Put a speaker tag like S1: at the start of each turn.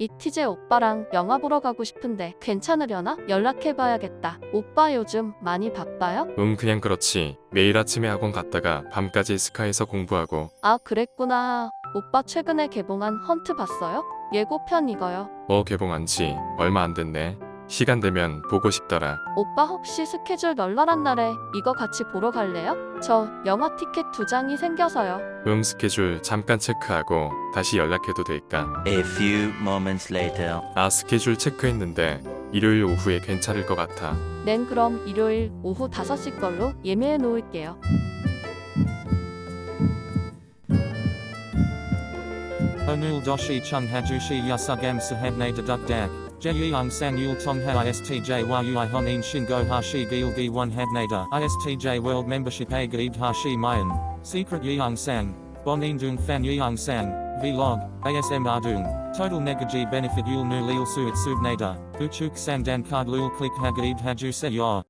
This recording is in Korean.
S1: 이티제 오빠랑 영화 보러 가고 싶은데 괜찮으려나? 연락해봐야겠다. 오빠 요즘 많이 바빠요?
S2: 응 그냥 그렇지 매일 아침에 학원 갔다가 밤까지 스카에서 공부하고
S1: 아, 그랬구나. 오빠 최근에 개봉한 헌트 봤어요? 예고편 이거요.
S2: 어 개봉한 지 얼마 안 됐네 시간 되면 보고 싶더라
S1: 오빠 혹시 스케줄 널널한 날에 이거 같이 보러 갈래요? 저 영화 티켓 두 장이 생겨서요.
S2: 응 스케줄 잠깐 체크하고 다시 연락해도 될까
S3: A few moments later.
S2: 아 스케줄 체크했는데 일요일 오후에 괜찮을 것 같아
S1: 넨 그럼 일요일 오후 5시 걸로 예매해 놓을게요.
S4: Onul doshi chung hajushi yasugam sahabne deduk dak. Jeyung san yul tong ha istj yui honin shingo hashi gil gi one habnada. Istj world membership a hashi mayan. Secret yeung sang. Bonin dung fan yeung sang. Vlog. ASM ardung. Total negaji benefit yul nu lil suit subnada. Uchuk sang dan card lul click hagaib haju se.